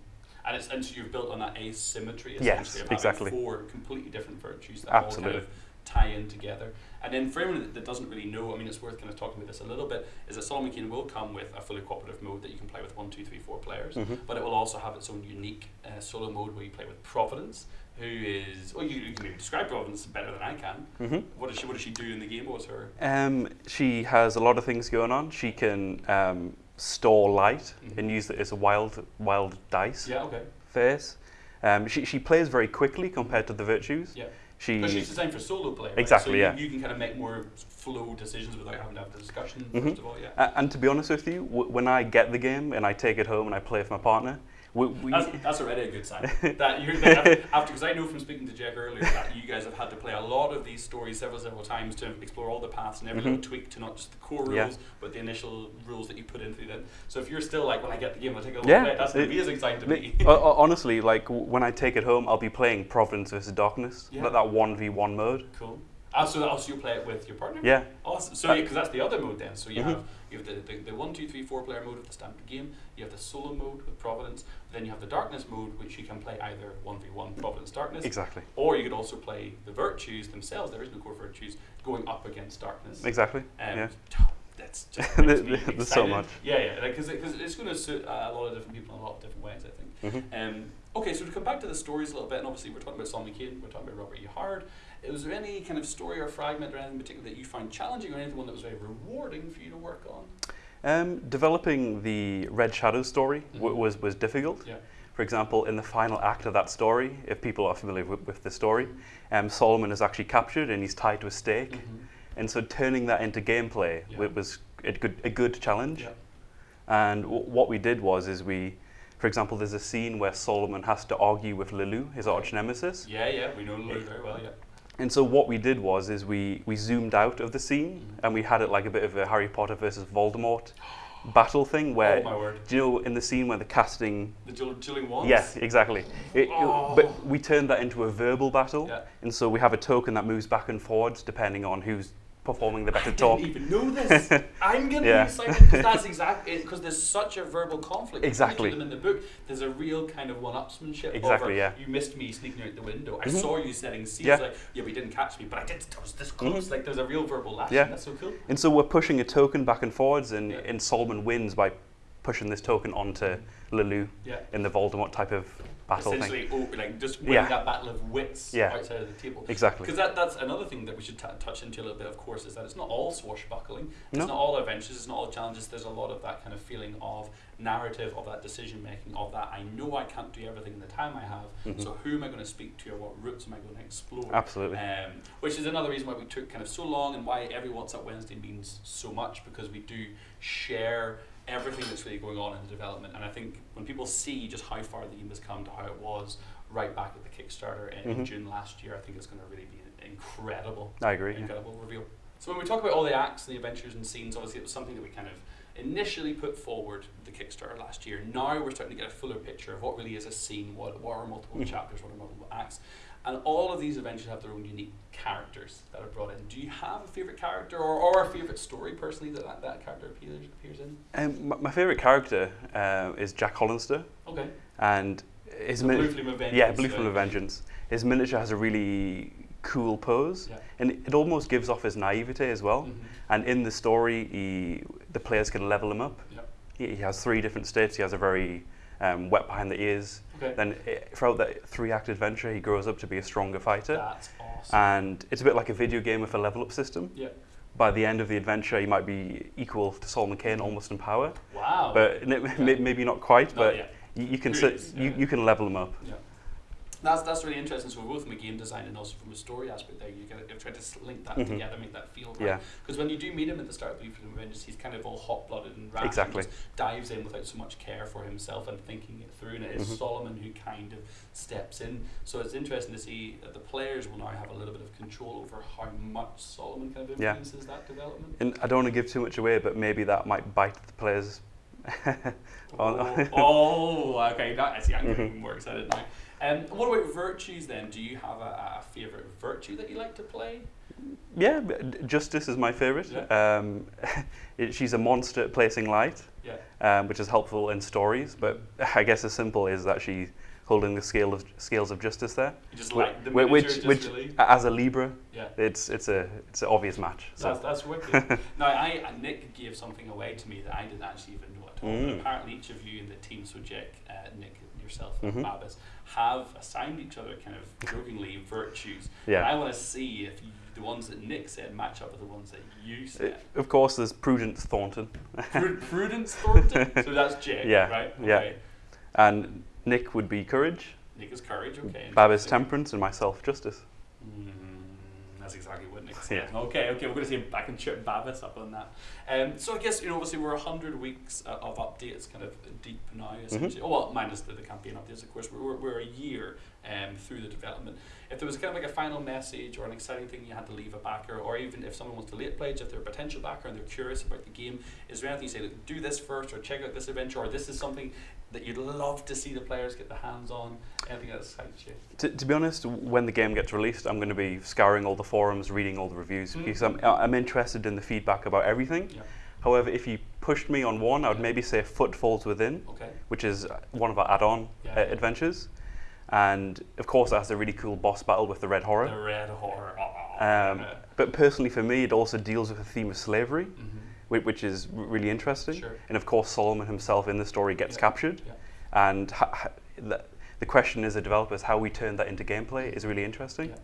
And it's and so you've built on that asymmetry Yes, essentially of exactly. four completely different virtues that all kind of tie in together. And then for anyone that- doesn't really know, I mean, it's worth kind of talking about this a little bit. Is that Solomon Kane will come with a fully cooperative mode that you can play with one, two, three, four players, Mhm. but it will also have its own unique uh, solo mode where you play with Providence, who is well, you, you can maybe describe Providence better than I can. Mhm. What does she What does she do in the game? What's her? Um, she has a lot of things going on. She can um, store light Mhm. and use it as a wild wild dice Yeah. Okay. face. Um, she, she plays very quickly compared to the virtues. Yeah. She Because she's designed for solo play. Right? Exactly, So you, yeah. you can kind of make more flow decisions without having to have the discussion. mm -hmm. First of all, yeah. And to be honest with you, w- when I get the game and I take it home and I play with my partner, we, we That's, that's already a good sign. that you're that after because I know from speaking to Jack earlier that you guys have had to play a lot of these stories several several times to explore all the paths and every Mhm. little tweak to not just the core rules Yeah. but the initial rules that you put into them. So if you're still like when I get the game I'll take a look Yeah, at it, that's an it- amazing sign to me. ho- honestly, like when I take it home, I'll be playing Providence versus Darkness, Yeah. that, that one v one mode. cool. Ah, so also you play it with your partner? Yeah, Awesome. So Uh, because that's the other mode then. So you Mhm. have you have the, the, the one, two, three, four player mode of the standard game. You have the solo mode with Providence. Then you have the darkness mode, which you can play either one v one Providence Darkness, exactly, or you could also play the virtues themselves. There is no core virtues going up against darkness. exactly. Um, yeah. That's just There- makes me there's so much. Yeah, yeah, because it's going to suit uh, a lot of different people in a lot of different ways. I think. Mhm. Um, okay, so to come back to the stories a little bit, and obviously we're talking about Solomon Kane, we're talking about Robert E. Howard. Was there any kind of story or fragment or anything in particular that you found challenging, or anything one that was very rewarding for you to work on? Um, developing the Red Shadow story w- Mhm. was was difficult. Yeah. For example, in the final act of that story, if people are familiar with, with the story, um, Solomon is actually captured and he's tied to a stake. Mhm. And so turning that into gameplay Yeah. wa- was a good, a good challenge. Yeah. And w- what we did was, is we, for example, there's a scene where Solomon has to argue with Le Loup, his arch nemesis. Yeah, yeah, we know Le Loup very well. Yeah. And so what we did was, is we, we zoomed out of the scene Mhm. and we had it like a bit of a Harry Potter versus Voldemort battle thing where, oh my word, do you know, in the scene where the casting the dueling wands. Yes, exactly. It- Oh. But we turned that into a verbal battle, Yeah. and so we have a token that moves back and forwards depending on whose performing the better I talk. didn't even know this. I'm going to Yeah. excited because that's exactly because there's such a verbal conflict. between Exactly. them in the book. There's a real kind of one-upsmanship. Exactly, over, yeah. You missed me sneaking out the window. I Mhm. saw you setting seeds. Yeah. Like, yeah, but you didn't catch me, but I did. I was this close. Mhm. Like, there's a real verbal lashing. Yeah. That's so cool. And so we're pushing a token back and forwards, and, Yeah. and Solomon wins by pushing this token onto Le Loup Yeah. in the Voldemort type of battle thing. Essentially, like just winning Yeah. that battle of wits Yeah. outside of the table. Exactly. Because that, that's another thing that we should t- touch into a little bit, of course, is that it's not all swashbuckling. It's No. not all adventures. It's not all challenges. There's a lot of that kind of feeling of narrative, of that decision making, of that I know I can't do everything in the time I have. Mhm. So who am I going to speak to, or what routes am I going to explore? Absolutely. Um, which is another reason why we took kind of so long and why every What's Up Wednesday means so much because we do share everything that's really going on in the development. And I think when people see just how far the game has come to how it was right back at the Kickstarter in, in Mhm. June last year, I think it's going to really be an incredible, I agree. yeah. incredible reveal. So when we talk about all the acts and the adventures and scenes, obviously it was something that we kind of initially put forward the Kickstarter last year. Now we're starting to get a fuller picture of what really is a scene, what, what are multiple Mhm. chapters, what are multiple acts. And all of these adventures have their own unique characters that are brought in. Do you have a favourite character or, or a favourite story personally that that, that character appears, appears in? Um, my, my favourite character uh, is Jack Hollister, Okay. and his Blue Flame of Vengeance. yeah, Blue Flame of Vengeance. His miniature has a really cool pose, Yeah. and it almost gives off his naivete as well. Mhm. And in the story, he, the players can level him up. Yep. He, he has three different states. He has a very um, wet behind the ears. Okay. Then eh, throughout that three-act adventure, he grows up to be a stronger fighter. That's awesome. And it's a bit like a video game with a level-up system. yeah. By the end of the adventure, he might be equal to Solomon Kane, almost in power. Wow. But n- Yeah. maybe not quite. Not but you, you can sit, is, you, you can level him up. Yeah. That's, that's really interesting. So we're both from a game design and also from a story aspect there, you tried to link that Mhm. together, make that feel right. Yeah. Because when you do meet him at the start of Blue of Vengeance, he's kind of all hot-blooded and rash. and Exactly. just dives in without so much care for himself and thinking it through. And it is Mhm. Solomon who kind of steps in. So it's interesting to see that the players will now have a little bit of control over how much Solomon kind of Yeah. influences that development. And I don't want to give too much away, but maybe that might bite the players. Oh, oh, okay. That, I see. I'm getting Mhm. more excited now. Um, what about virtues then? Do you have a, a favorite virtue that you like to play? Yeah, Justice is my favourite. Um, it, she's a monster at placing light, Yeah. um, which is helpful in stories. But I guess as simple is that she's holding the scale of scales of justice there. You just like the which, which really. as a Libra, Yeah. it's it's a it's an obvious match. So That's, that's wicked. now, I, Nick gave something away to me that I didn't actually even know at all. Mm. apparently, each of you in the team, so Jake, uh, Nick, yourself, and Mhm. Babis, have assigned each other kind of jokingly virtues. Yeah. And I want to see if you, the ones that Nick said match up with the ones that you Uh, said. of course, there's Prudence Thornton, Prud- Prudence Thornton. So that's Jake, Yeah, right? yeah. Okay. and Nick would be Courage, Nick is courage. Okay. Bab is interesting. Temperance, and myself Justice. Mm, that's exactly Okay, okay, we're going to see if I can trip Babis up on that. Um, so I guess, you know, obviously we're 100 weeks uh, of updates kind of deep now, essentially. Oh, well, minus the, the campaign updates, of course. We're, we're, we're a year um, through the development. If there was kind of like a final message or an exciting thing you had to leave a backer, or even if someone wants to late pledge, if they're a potential backer and they're curious about the game, is there anything you say, like, do this first, or check out this adventure, or this is something that you'd love to see the players get their hands on? Anything that excites you? To, to be honest, when the game gets released, I'm going to be scouring all the forums, reading all the reviews, Mhm. because I'm, I'm interested in the feedback about everything. Yeah. However, if you pushed me on one, I would Yeah. maybe say Footfalls Within, Okay. which is one of our add-on Yeah. uh, adventures. And of course, that has a really cool boss battle with the Red Horror. The red horror. Um, but personally, for me, it also deals with the theme of slavery, Mhm. which, which is really interesting. Sure. And of course, Solomon himself in the story gets Yeah. captured. Yeah. And ha- ha- the, the question as a developer is how we turn that into gameplay is really interesting. Yeah.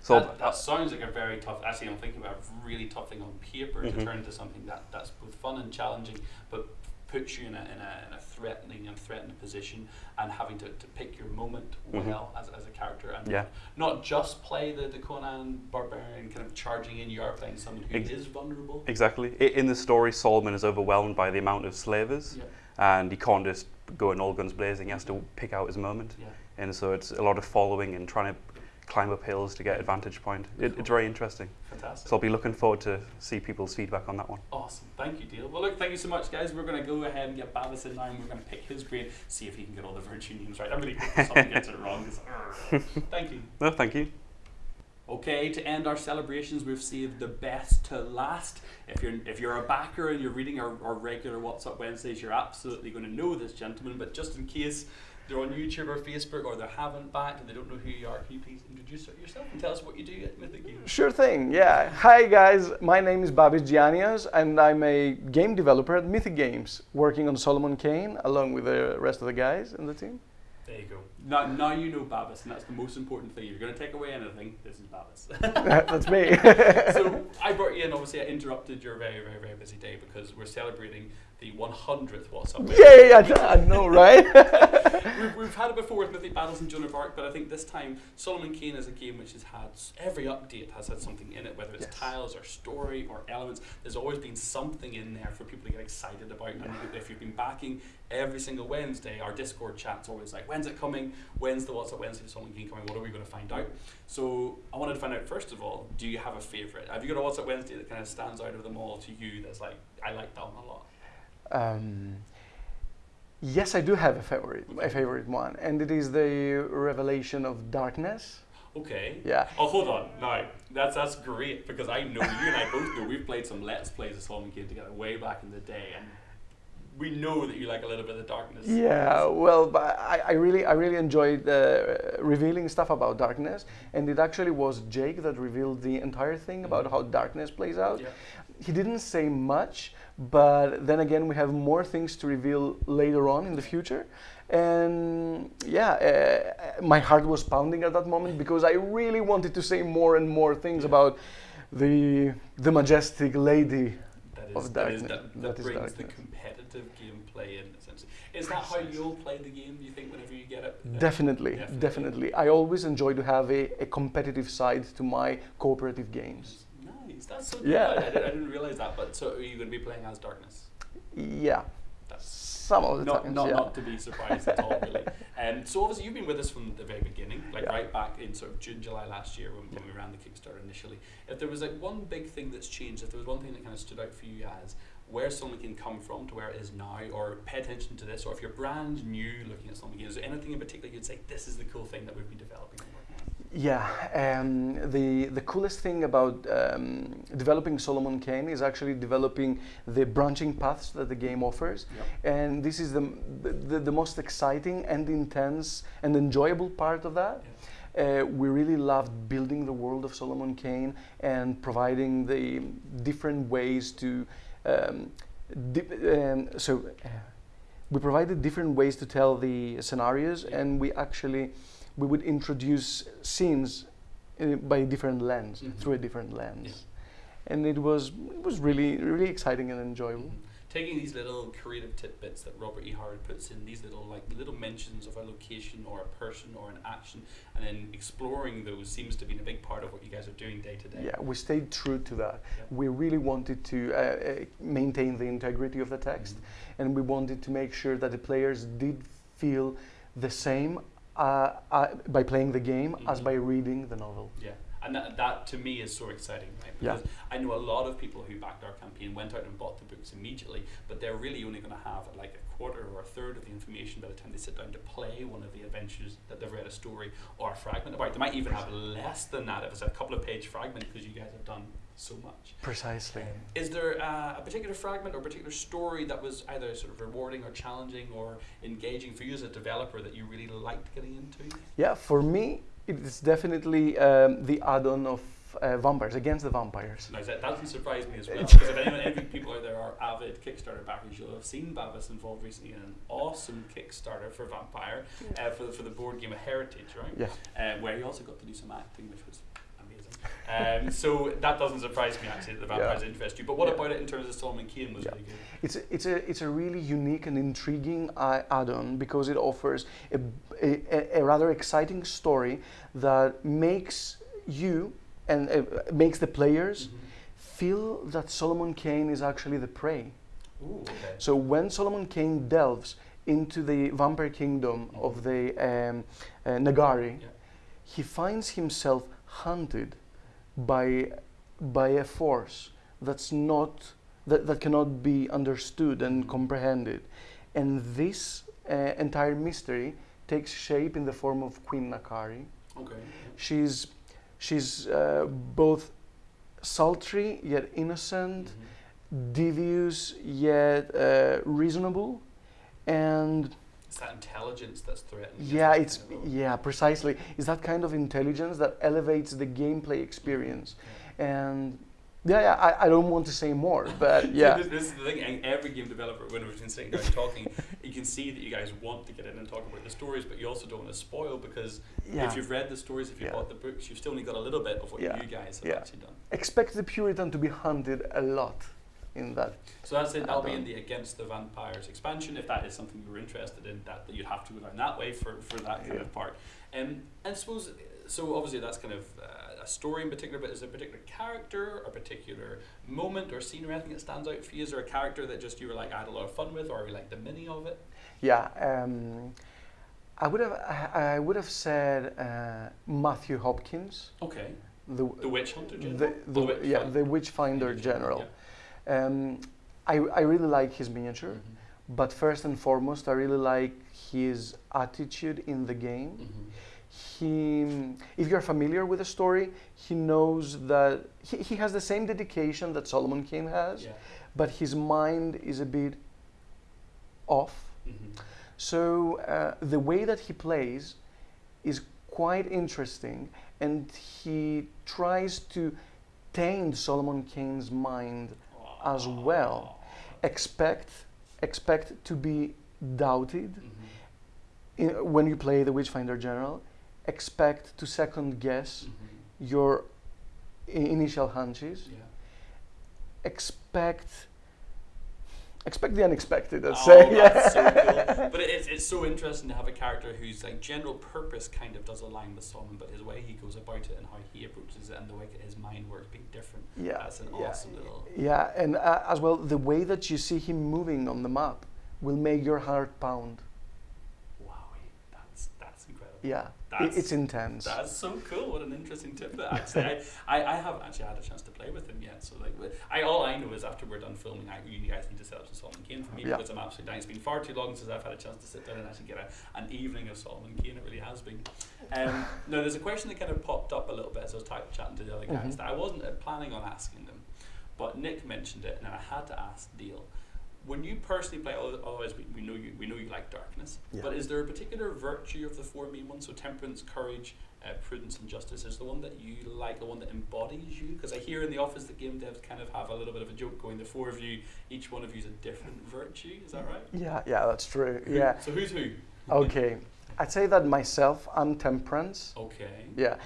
So that, that sounds like a very tough. Actually, I'm thinking about a really tough thing on paper to Mhm. turn into something that, that's both fun and challenging, but puts you in a, in a, in a threatening and threatened position, and having to, to pick your moment Mhm. well as, as a character, and Yeah. not just play the, the Conan barbarian kind of charging in. You are playing someone who is Ex- vulnerable. Exactly. I- In the story, Solomon is overwhelmed by the amount of slavers, Yeah. and he can't just go in all guns blazing. He has to pick out his moment, Yeah. and so it's a lot of following and trying to climb up hills to get advantage point. It, Cool. It's very interesting. Fantastic. So I'll be looking forward to see people's feedback on that one. Awesome. Thank you, Dale. Well, look, thank you so much, guys. We're going to go ahead and get Babis in and we're going to pick his brain, see if he can get all the virtue names right. I'm really hoping someone gets it wrong. thank you. No, thank you. Okay, to end our celebrations, we've saved the best to last. If you're if you're a backer and you're reading our, our regular What's Up Wednesdays, you're absolutely going to know this gentleman. But just in case they're on YouTube or Facebook or they haven't backed and they don't know who you are, can you please introduce yourself and tell us what you do at Mythic Games? Sure thing, yeah. Hi guys, my name is Babis Giannias and I'm a game developer at Mythic Games, working on Solomon Kane along with the rest of the guys in the team. There you go. Now, now you know Babis, and that's the most important thing. If you're going to take away anything, this is Babis. That's me. so I brought you in. Obviously, I interrupted your very, very, very busy day because we're celebrating the 100th What's Up. With. Yay, I, I know, right? we've, we've had it before with Mythic Battles and Joan of Arc, but I think this time Solomon Kane is a game which has had every update has had something in it, whether it's Yes. tiles or story or elements. There's always been something in there for people to get excited about. And if you've been backing every single Wednesday, our Discord chat's always like, when's it coming? When's the What's Up Wednesday Solomon Kane coming? What are we going to find out? So I wanted to find out first of all, do you have a favourite? Have you got a What's Up Wednesday that kind of stands out of them all to you? That's like, I like that one a lot. Um, yes, I do have a favorite, my favorite one, and it is the Revelation of Darkness. Okay. Yeah. Oh, hold on. Now, that's that's great because I know you and I both know we've played some Let's Plays of Solomon Kane together way back in the day, and we know that you like a little bit of darkness. Yeah, well, but I, I really, I really enjoyed uh, revealing stuff about darkness, and it actually was Jake that revealed the entire thing about how darkness plays out. Yeah. He didn't say much, but then again, we have more things to reveal later on in the future. And yeah, uh, my heart was pounding at that moment because I really wanted to say more and more things Yeah. about the the majestic lady. That is, Of that, is, darkness. that, that That is brings the darkness. gameplay in, essentially. Is that how you'll play the game, do you think, whenever you get it? Uh, Definitely, Definitely. definitely, I always enjoy to have a, a competitive side to my cooperative games. Nice. That's so Yeah. good. I, didn't, I didn't realize that. But so are you going to be playing as Darkness? Yeah, That's some of the not, times. not, yeah. not to be surprised at all, really. Um, so obviously you've been with us from the very beginning, like Yeah. right back in sort of June, July last year when, when we ran the Kickstarter initially. If there was like one big thing that's changed, if there was one thing that kind of stood out for you as where Solomon Kane come from to where it is now, or pay attention to this, or if you're brand new looking at Solomon Kane, is there anything in particular you'd say this is the cool thing that we've been developing and working on? Yeah, um, the the coolest thing about um, developing Solomon Kane is actually developing the branching paths that the game offers, and this is the, the the most exciting and intense and enjoyable part of that. Uh, we really loved building the world of Solomon Kane and providing the different ways to. Um, um, so, uh, we provided different ways to tell the scenarios, Yeah. and we actually we would introduce scenes uh, by a different lens, Mhm. through a different lens, and it was it was really really exciting and enjoyable. Mhm. Taking these little creative tidbits that Robert E. Howard puts in, these little like little mentions of a location or a person or an action, and then exploring those seems to be a big part of what you guys are doing day to day. Yeah, we stayed true to that. Yeah. We really wanted to uh, uh, maintain the integrity of the text, Mhm. and we wanted to make sure that the players did feel the same uh, uh, by playing the game as Mhm. by reading the novel. Yeah, and that, that to me is so exciting, right? Yeah. Because I know a lot of people who backed our campaign went out and bought the books immediately, but they're really only going to have like a quarter or a third of the information by the time they sit down to play one of the adventures that they've read a story or a fragment about. They might even have less than that if it's a couple of page fragment because you guys have done so much. Precisely. Is there uh, a particular fragment or particular story that was either sort of rewarding or challenging or engaging for you as a developer that you really liked getting into? Yeah, for me, it is definitely um, the add-on of uh, vampires against the vampires. Now, that doesn't surprise me as well, because if anyone, any people out there are avid Kickstarter backers, you'll have seen Babis involved recently in an awesome Kickstarter for Vampire, uh, for, the, for the board game of Heritage, right? Yeah. Uh, where he also got to do some acting, which was amazing. Um, so that doesn't surprise me actually that the vampires interest you. But what Yeah. about it in terms of Solomon Kane was Yeah. really good? It's a, it's a it's a really unique and intriguing uh, add-on because it offers a, a, a rather exciting story that makes you and uh, makes the players feel that Solomon Kane is actually the prey. Ooh, okay. So when Solomon Kane delves into the vampire kingdom of the um, uh, Nagari, Yeah. he finds himself hunted by by a force that's not that, that cannot be understood and comprehended and this uh, entire mystery takes shape in the form of queen Nakari Okay. she's She's uh, both sultry yet innocent, Mhm. devious yet uh, reasonable, and It's that intelligence that's threatening. yeah, it's yeah, precisely. It's that kind of intelligence that elevates the gameplay experience, and yeah, yeah. I, I don't want to say more, but yeah. this, this is the thing. and Every game developer, when we've been sitting down talking, you can see that you guys want to get in and talk about the stories, but you also don't want to spoil because Yeah. if you've read the stories, if you've Yeah. bought the books, you've still only got a little bit of what Yeah. you guys have Yeah. actually done. Expect the Puritan to be hunted a lot in that. So that's it. That'll be in the Against the Vampires expansion. If that is something you're interested in, that, that you'd have to go down that way for, for that kind Yeah. of part. Um, and I suppose, so obviously that's kind of uh, a story in particular, but is there a particular character, a particular moment or scene or anything that stands out for you? Is there a character that just you were like, I had a lot of fun with, or are you like the mini of it? Yeah, um, I would have I, I would have said uh, Matthew Hopkins, Okay. the The Witch Hunter General? the, the, Oh, Witch yeah Finder. the Witchfinder General. Um, I I really like his miniature, Yeah. Mhm. but first and foremost, I really like his attitude in the game. Mhm. He, if you're familiar with the story, he knows that he, he has the same dedication that Solomon Kane has, Yeah. but his mind is a bit off. Mhm. So uh, the way that he plays is quite interesting, and he tries to taint Solomon Kane's mind as well. Expect expect to be doubted Mhm. in, when you play the Witchfinder General. Expect to second guess Mhm. your i- initial hunches. Yeah. Expect expect the unexpected. I'd Oh, say. that's so cool. But it's, it's so interesting to have a character whose like general purpose kind of does align with Solomon, but his way he goes about it and how he approaches it and the way his mind works being different. Yeah, That's an yeah, awesome little. Yeah, and uh, as well, the way that you see him moving on the map will make your heart pound. Wow, that's that's incredible. Yeah, That's- it's intense. That's so cool. What an interesting tip. That actually, I, I, I haven't actually had a chance to play with him yet. So like, I all I know is after we're done filming, I, you guys need to set up some Solomon Kane for me Yeah. because I'm absolutely dying. It's been far too long since I've had a chance to sit down and actually get a, an evening of Solomon Kane. It really has been. Um, now, there's a question that kind of popped up a little bit as I was chatting to the other guys Mhm. that I wasn't uh, planning on asking them, but Nick mentioned it, and I had to ask Dale. When you personally play, other- otherwise we, we know you we know you like darkness, Yeah. but is there a particular virtue of the four main ones? So temperance, courage, uh, prudence, and justice is the one that you like, the one that embodies you. Because I hear in the office that game devs kind of have a little bit of a joke going. The four of you, each one of you is a different virtue. Is that right? yeah, yeah, that's true. Who- Yeah. So who's who? Okay, I'd say that myself, I'm temperance. Okay. Yeah,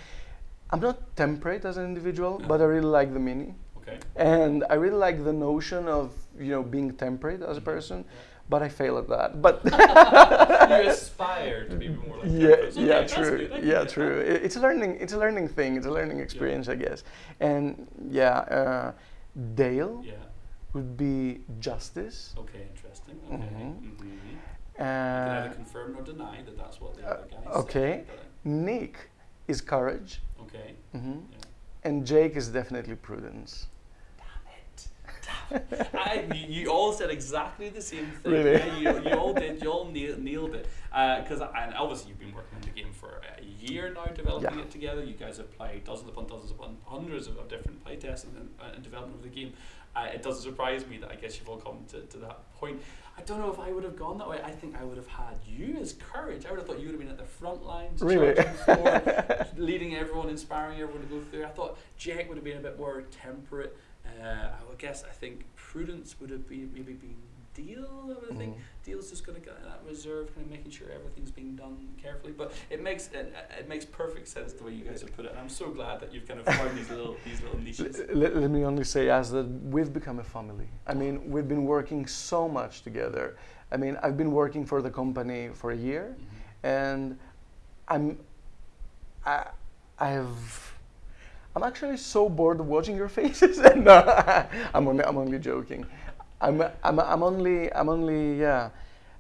I'm not temperate as an individual, Yeah. but I really like the mini, Okay. and I really like the notion of you know being temperate as a Mhm. person. But I fail at that. But you aspire to be more like yeah. Okay, yeah, true. good. Yeah, true. that. I- It's a learning. It's a learning thing. It's a learning experience, I guess. And yeah, uh, Dale Yeah. would be justice. Okay. Interesting. Okay. Mhm. Mm-hmm. You Uh, can either confirm or deny that that's what the uh, other guys okay. say. but- Nick is courage, Okay. hmm Yeah. and Jake is definitely prudence. I, you, you all said exactly the same thing. Really? Yeah, you, you all did. You all nailed, nailed it. Because and obviously you've been working on the game for a year now, developing Yeah. it together. You guys have played dozens upon dozens upon hundreds of, of different playtests and, and, and development of the game. Uh, it doesn't surprise me that I guess you've all come to, to that point. I don't know if I would have gone that way. I think I would have had you as courage. I would have thought you would have been at the front lines, Really? leading everyone, inspiring everyone to go through. I thought Jack would have been a bit more temperate. Uh, I would guess I think prudence would have been maybe been Dale. I would think Mhm. Dale's just going to get that reserve, kind of making sure everything's being done carefully. But it makes it, it makes perfect sense the way you guys have put it, and I'm so glad that you've kind of found these little these little niches. Let, let me only say as that we've become a family. I mean, we've been working so much together. I mean, I've been working for the company for a year, Mhm. and I'm, I, I have, I'm actually so bored of watching your faces. no, I'm only, I'm only joking. I'm, I'm, I'm only, I'm only, yeah.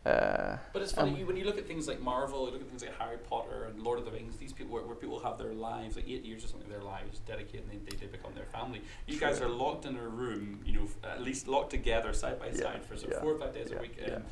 Uh, But it's funny Um, when you look at things like Marvel, you look at things like Harry Potter and Lord of the Rings. These people, where, where people have their lives, like eight years or something, their lives dedicated, and they, they, become their family. You guys are locked in a room, you know, f- at least locked together side by Yeah, side for sort of yeah, four or five days yeah, a week, um,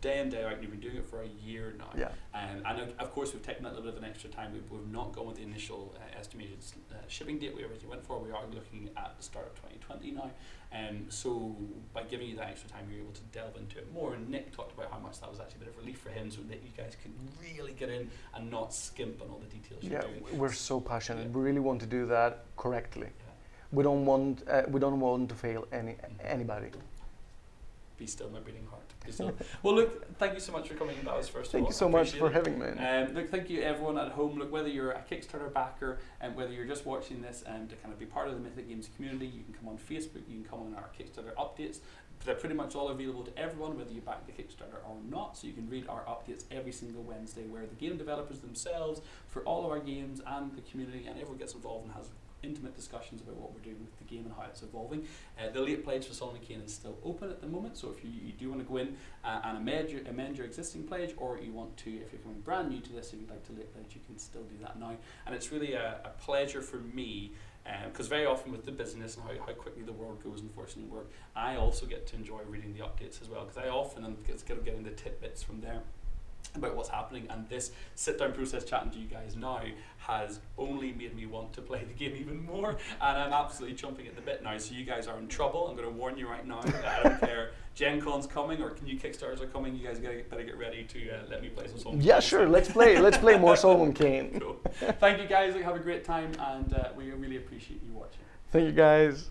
day in day out. and You've been doing it for a year now. Yeah. Um, and of- course, we've taken a little bit of an extra time. We've, we've not gone with the initial uh, estimated uh, shipping date we originally went for. We are looking at the start of 2020 now. Um, so by giving you that extra time, you're able to delve into it more. And Nick talked about how much that was actually a bit of relief for him, so that you guys can really get in and not skimp on all the details Yeah, you're doing. we're so passionate. Yeah. We really want to do that correctly. Yeah. We don't want uh, we don't want to fail any anybody. Be still, my beating heart. Be still. well, look, thank you so much for coming. That was first. of Thank all. you so much for it. having me. Um, look, thank you everyone at home. Look, whether you're a Kickstarter backer and whether you're just watching this and to kind of be part of the Mythic Games community, you can come on Facebook, you can come on our Kickstarter updates. They're pretty much all available to everyone, whether you back the Kickstarter or not. So you can read our updates every single Wednesday, where the game developers themselves, for all of our games and the community, and everyone gets involved and has intimate discussions about what we're doing with the game and how it's evolving. Uh, the late pledge for Solomon Kane is still open at the moment, so if you, you do want to go in uh, and amend your, amend your existing pledge, or you want to, if you're coming brand new to this, if you'd like to late pledge, you can still do that now. And it's really a, a pleasure for me, because very often with the business and how, how quickly the world goes, unfortunately, work, I also get to enjoy reading the updates as well, because I often get, get getting the tidbits from there about what's happening and this sit down process chatting to you guys now has only made me want to play the game even more and I'm absolutely chomping at the bit now so you guys are in trouble I'm going to warn you right now I don't care Gen Con's coming or new Kickstarters are coming you guys gotta, better get ready to uh, let me play some songs Yeah, sure. Let's play. Let's play more Solomon Kane. cool. thank you guys have a great time and uh, we really appreciate you watching Thank you, guys.